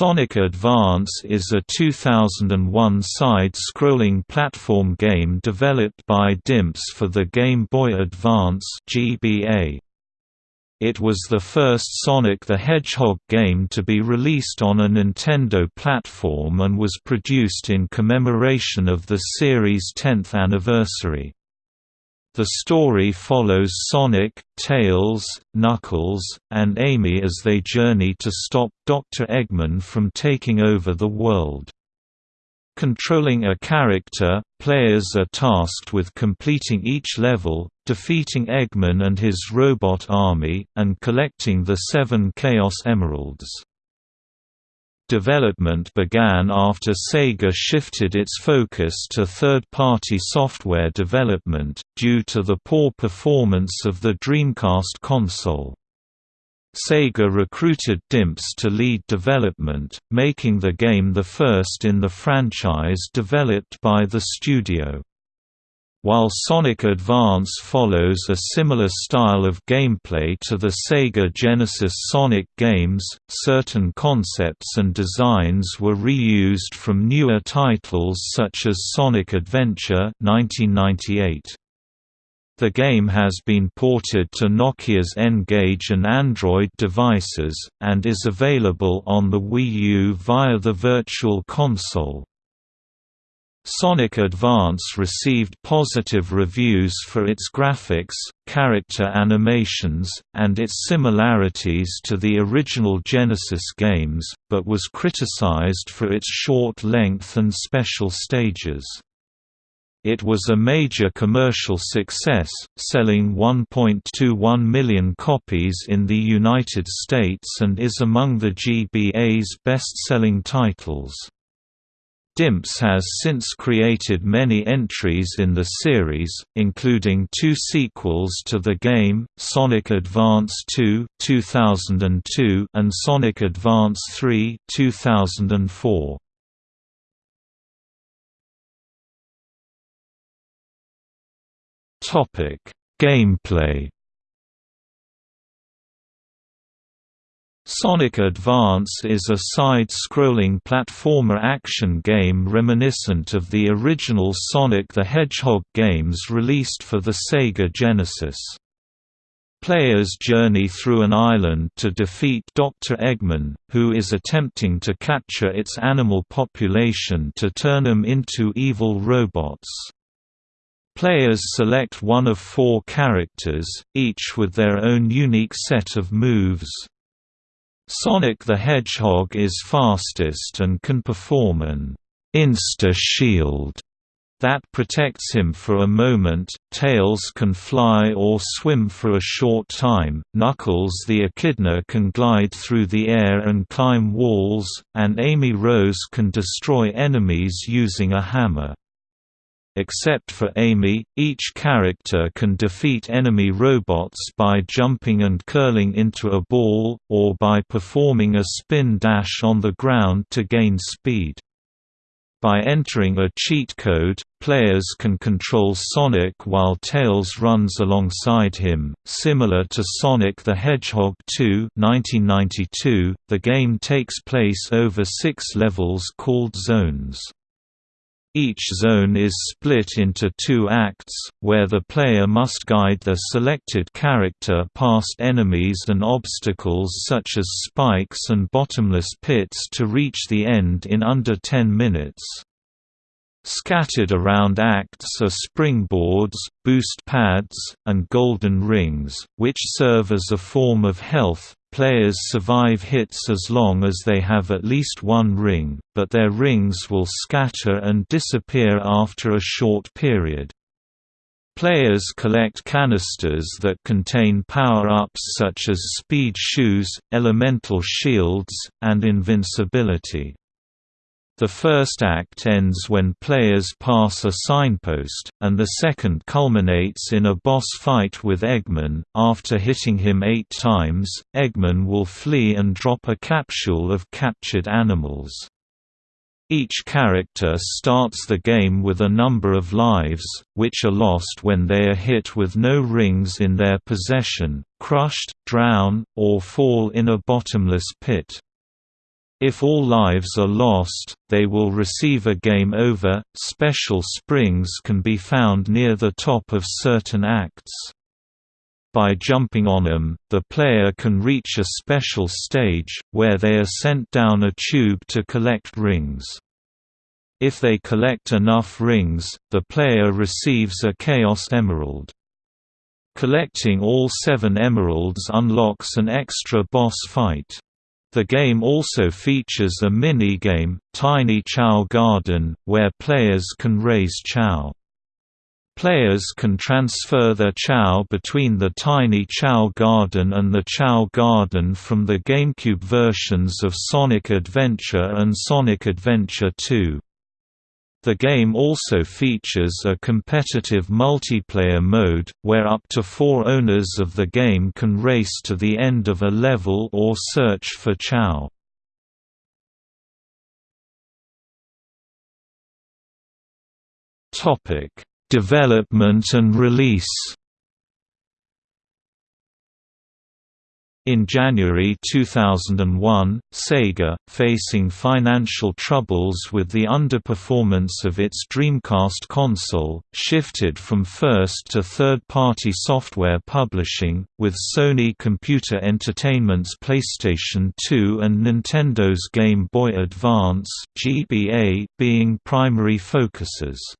Sonic Advance is a 2001 side-scrolling platform game developed by DIMPS for the Game Boy Advance GBA. It was the first Sonic the Hedgehog game to be released on a Nintendo platform and was produced in commemoration of the series' 10th anniversary. The story follows Sonic, Tails, Knuckles, and Amy as they journey to stop Dr. Eggman from taking over the world. Controlling a character, players are tasked with completing each level, defeating Eggman and his robot army, and collecting the seven Chaos Emeralds. Development began after Sega shifted its focus to third-party software development, due to the poor performance of the Dreamcast console. Sega recruited DIMPS to lead development, making the game the first in the franchise developed by the studio. While Sonic Advance follows a similar style of gameplay to the Sega Genesis Sonic games, certain concepts and designs were reused from newer titles such as Sonic Adventure 1998. The game has been ported to Nokia's N-Gage and Android devices, and is available on the Wii U via the Virtual Console. Sonic Advance received positive reviews for its graphics, character animations, and its similarities to the original Genesis games, but was criticized for its short length and special stages. It was a major commercial success, selling 1.21 million copies in the United States and is among the GBA's best-selling titles. DIMPS has since created many entries in the series, including two sequels to the game, Sonic Advance 2 2002 and Sonic Advance 3 2004. Topic: Gameplay Sonic Advance is a side-scrolling platformer action game reminiscent of the original Sonic the Hedgehog games released for the Sega Genesis. Players journey through an island to defeat Dr. Eggman, who is attempting to capture its animal population to turn them into evil robots. Players select one of four characters, each with their own unique set of moves. Sonic the Hedgehog is fastest and can perform an insta-shield that protects him for a moment, Tails can fly or swim for a short time, Knuckles the Echidna can glide through the air and climb walls, and Amy Rose can destroy enemies using a hammer. Except for Amy, each character can defeat enemy robots by jumping and curling into a ball, or by performing a spin dash on the ground to gain speed. By entering a cheat code, players can control Sonic while Tails runs alongside him. Similar to Sonic the Hedgehog 2, 1992, the game takes place over six levels called zones. Each zone is split into two acts, where the player must guide their selected character past enemies and obstacles such as spikes and bottomless pits to reach the end in under 10 minutes. Scattered around acts are springboards, boost pads, and golden rings, which serve as a form of health, Players survive hits as long as they have at least one ring, but their rings will scatter and disappear after a short period. Players collect canisters that contain power-ups such as speed shoes, elemental shields, and invincibility. The first act ends when players pass a signpost, and the second culminates in a boss fight with Eggman. After hitting him eight times, Eggman will flee and drop a capsule of captured animals. Each character starts the game with a number of lives, which are lost when they are hit with no rings in their possession, crushed, drown, or fall in a bottomless pit. If all lives are lost, they will receive a game over. Special springs can be found near the top of certain acts. By jumping on them, the player can reach a special stage, where they are sent down a tube to collect rings. If they collect enough rings, the player receives a Chaos Emerald. Collecting all seven emeralds unlocks an extra boss fight. The game also features a mini-game, Tiny Chao Garden, where players can raise Chao. Players can transfer their Chao between the Tiny Chao Garden and the Chao Garden from the GameCube versions of Sonic Adventure and Sonic Adventure 2. The game also features a competitive multiplayer mode, where up to four owners of the game can race to the end of a level or search for Chao. Development and release In January 2001, Sega, facing financial troubles with the underperformance of its Dreamcast console, shifted from first to third-party software publishing, with Sony Computer Entertainment's PlayStation 2 and Nintendo's Game Boy Advance (GBA) being primary focuses.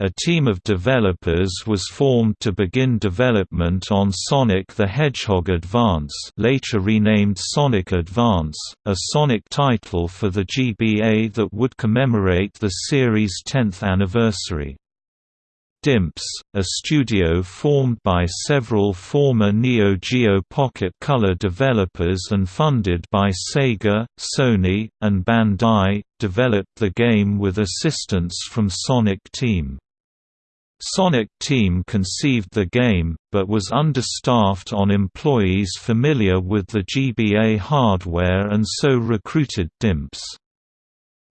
A team of developers was formed to begin development on Sonic the Hedgehog Advance later renamed Sonic Advance, a Sonic title for the GBA that would commemorate the series' 10th anniversary. Dimps, a studio formed by several former Neo Geo Pocket Color developers and funded by Sega, Sony, and Bandai, developed the game with assistance from Sonic Team. Sonic Team conceived the game, but was understaffed on employees familiar with the GBA hardware and so recruited Dimps.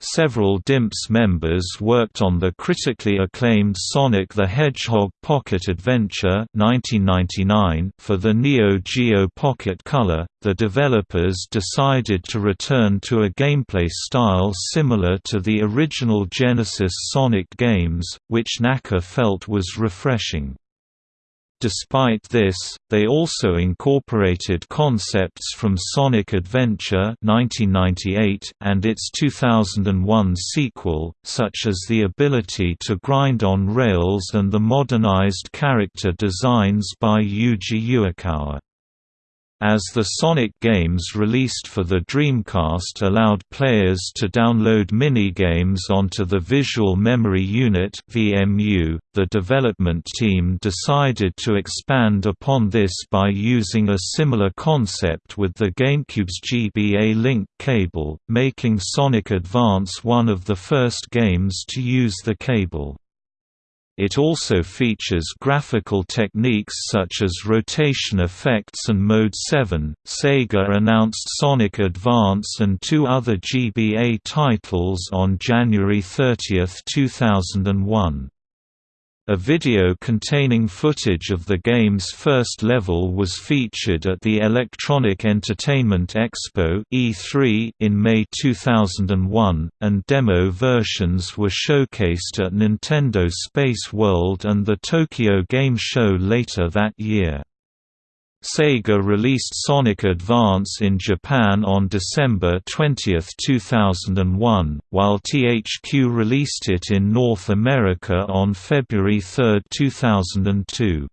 Several DIMPS members worked on the critically acclaimed Sonic the Hedgehog Pocket Adventure 1999 for the Neo Geo Pocket Color. The developers decided to return to a gameplay style similar to the original Genesis Sonic games, which Naka felt was refreshing. Despite this, they also incorporated concepts from Sonic Adventure 1998 and its 2001 sequel, such as the ability to grind on rails and the modernized character designs by Yuji Uekawa. As the Sonic games released for the Dreamcast allowed players to download mini-games onto the Visual Memory Unit (VMU), the development team decided to expand upon this by using a similar concept with the GameCube's GBA link cable, making Sonic Advance one of the first games to use the cable. It also features graphical techniques such as rotation effects and Mode 7. Sega announced Sonic Advance and two other GBA titles on January 30, 2001. A video containing footage of the game's first level was featured at the Electronic Entertainment Expo E3 in May 2001, and demo versions were showcased at Nintendo Space World and the Tokyo Game Show later that year. Sega released Sonic Advance in Japan on December 20, 2001, while THQ released it in North America on February 3, 2002.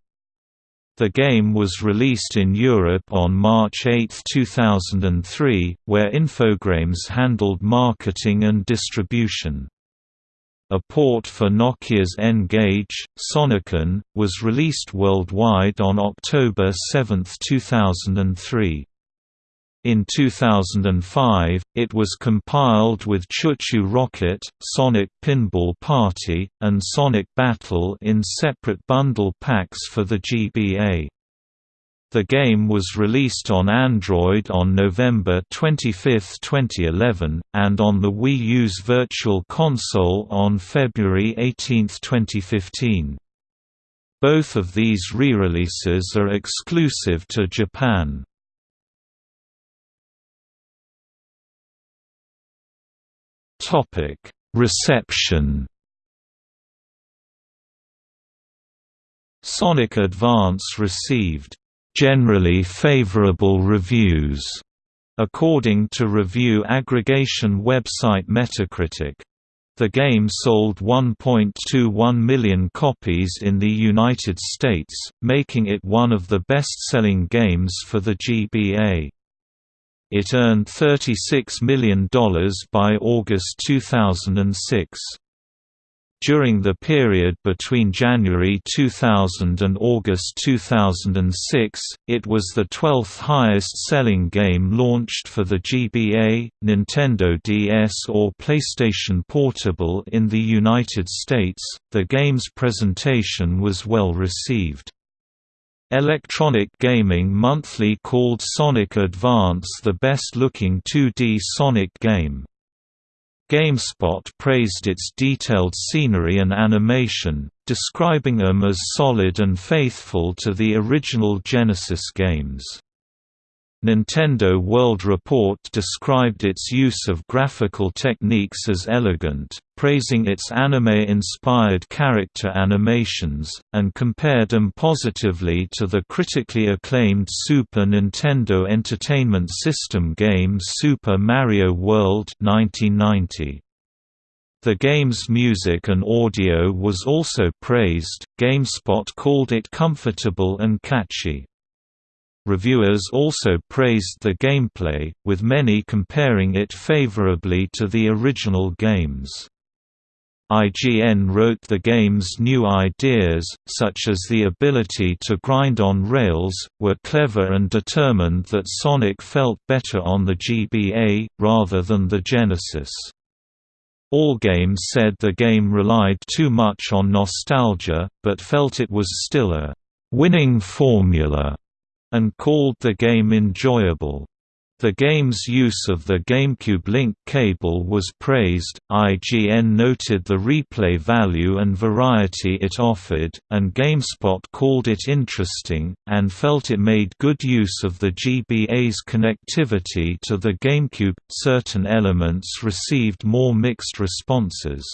The game was released in Europe on March 8, 2003, where Infogrames handled marketing and distribution. A port for Nokia's N-Gage, SonicN, was released worldwide on October 7, 2003. In 2005, it was compiled with ChuChu Rocket, Sonic Pinball Party, and Sonic Battle in separate bundle packs for the GBA. The game was released on Android on November 25, 2011, and on the Wii U's Virtual Console on February 18, 2015. Both of these re-releases are exclusive to Japan. Reception Sonic Advance received generally favorable reviews, according to review aggregation website Metacritic. The game sold 1.21 million copies in the United States, making it one of the best-selling games for the GBA. It earned $36 million by August 2006. During the period between January 2000 and August 2006, it was the 12th highest-selling game launched for the GBA, Nintendo DS or PlayStation Portable in the United States. The game's presentation was well received. Electronic Gaming Monthly called Sonic Advance the best-looking 2D Sonic game. GameSpot praised its detailed scenery and animation, describing them as solid and faithful to the original Genesis games. Nintendo World Report described its use of graphical techniques as elegant, praising its anime-inspired character animations, and compared them positively to the critically acclaimed Super Nintendo Entertainment System game Super Mario World 1990. The game's music and audio was also praised, GameSpot called it comfortable and catchy. Reviewers also praised the gameplay, with many comparing it favorably to the original games. IGN wrote the game's new ideas, such as the ability to grind on rails, were clever and determined that Sonic felt better on the GBA, rather than the Genesis. Allgame said the game relied too much on nostalgia, but felt it was still a winning formula and called the game enjoyable. The game's use of the GameCube link cable was praised, IGN noted the replay value and variety it offered, and GameSpot called it interesting, and felt it made good use of the GBA's connectivity to the GameCube. Certain elements received more mixed responses.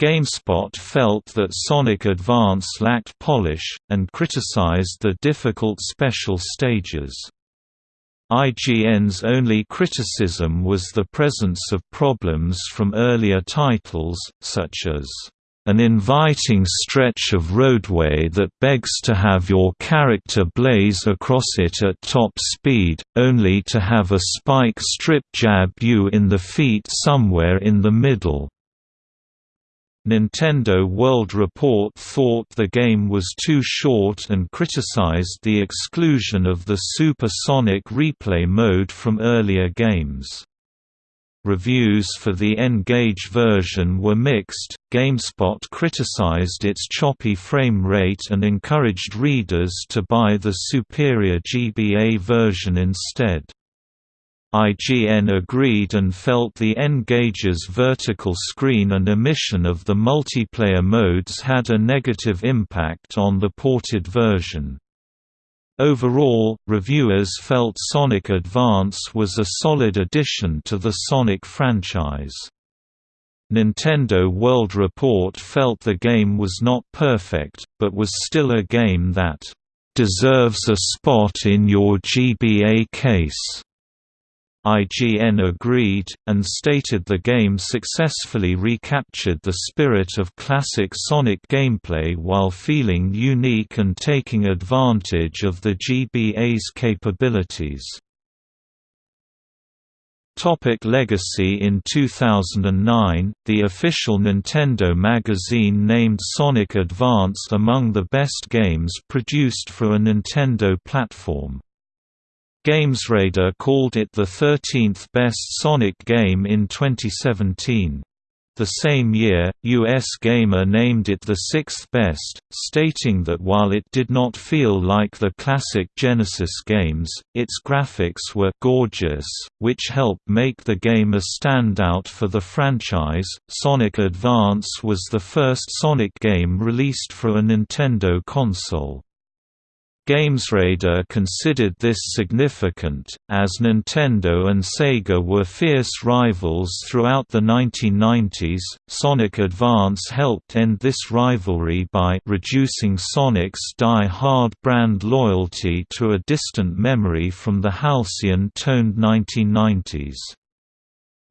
GameSpot felt that Sonic Advance lacked polish, and criticized the difficult special stages. IGN's only criticism was the presence of problems from earlier titles, such as an inviting stretch of roadway that begs to have your character blaze across it at top speed, only to have a spike strip jab you in the feet somewhere in the middle. Nintendo World Report thought the game was too short and criticized the exclusion of the Super Sonic replay mode from earlier games. Reviews for the N-Gage version were mixed. GameSpot criticized its choppy frame rate and encouraged readers to buy the superior GBA version instead. IGN agreed and felt the N-Gage's vertical screen and omission of the multiplayer modes had a negative impact on the ported version. Overall, reviewers felt Sonic Advance was a solid addition to the Sonic franchise. Nintendo World Report felt the game was not perfect, but was still a game that deserves a spot in your GBA case. IGN agreed, and stated the game successfully recaptured the spirit of classic Sonic gameplay while feeling unique and taking advantage of the GBA's capabilities. Topic Legacy In 2009, the official Nintendo magazine named Sonic Advance among the best games produced for a Nintendo platform. GamesRadar called it the 13th best Sonic game in 2017. The same year, US Gamer named it the sixth best, stating that while it did not feel like the classic Genesis games, its graphics were gorgeous, which helped make the game a standout for the franchise. Sonic Advance was the first Sonic game released for a Nintendo console. GamesRadar considered this significant, as Nintendo and Sega were fierce rivals throughout the 1990s. Sonic Advance helped end this rivalry by reducing Sonic's Die Hard brand loyalty to a distant memory from the halcyon-toned 1990s.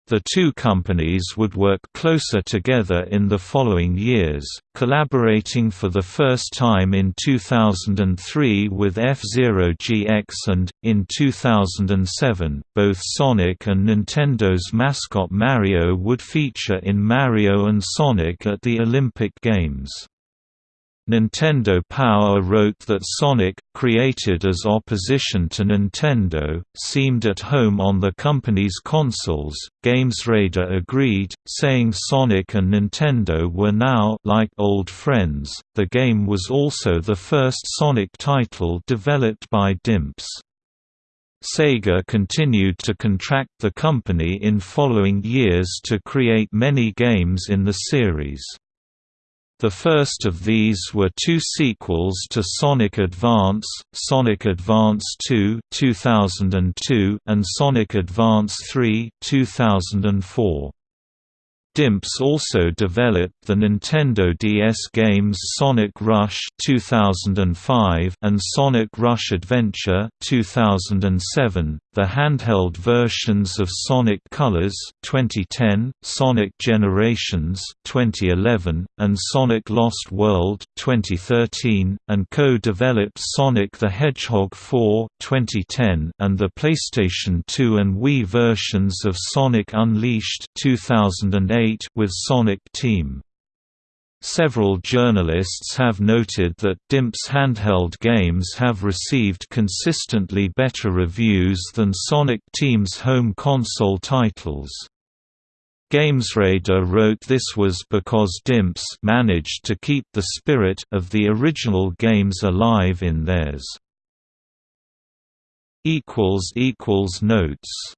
The two companies would work closer together in the following years, collaborating for the first time in 2003 with F-Zero GX and, in 2007, both Sonic and Nintendo's mascot Mario would feature in Mario and Sonic at the Olympic Games. Nintendo Power wrote that Sonic, created as opposition to Nintendo, seemed at home on the company's consoles. GamesRadar agreed, saying Sonic and Nintendo were now like old friends. The game was also the first Sonic title developed by Dimps. Sega continued to contract the company in following years to create many games in the series. The first of these were two sequels to Sonic Advance, Sonic Advance 2 2002 and Sonic Advance 3 2004. Dimps also developed the Nintendo DS games Sonic Rush 2005 and Sonic Rush Adventure 2007, the handheld versions of Sonic Colors 2010, Sonic Generations 2011, and Sonic Lost World 2013, and co-developed Sonic the Hedgehog 4 2010 and the PlayStation 2 and Wii versions of Sonic Unleashed 2008 with Sonic Team. Several journalists have noted that Dimps handheld games have received consistently better reviews than Sonic Team's home console titles. GamesRadar wrote this was because Dimps managed to keep the spirit of the original games alive in theirs. Notes